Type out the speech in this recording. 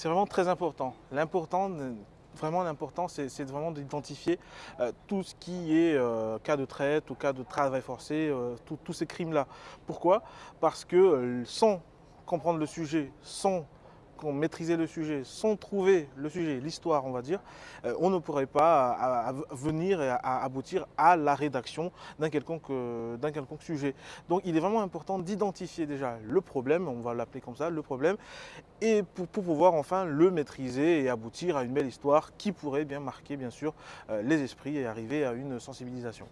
C'est vraiment très important. L'important, vraiment l'important, c'est vraiment d'identifier euh, tout ce qui est euh, cas de traite ou cas de travail forcé, euh, tous ces crimes-là. Pourquoi? Parce que sans comprendre le sujet, sans maîtriser le sujet, sans trouver le sujet, l'histoire, on va dire, euh, on ne pourrait pas venir et à aboutir à la rédaction d'un quelconque, euh, sujet. Donc il est vraiment important d'identifier déjà le problème, on va l'appeler comme ça, le problème, et pour, pouvoir enfin le maîtriser et aboutir à une belle histoire qui pourrait bien marquer bien sûr euh, les esprits et arriver à une sensibilisation.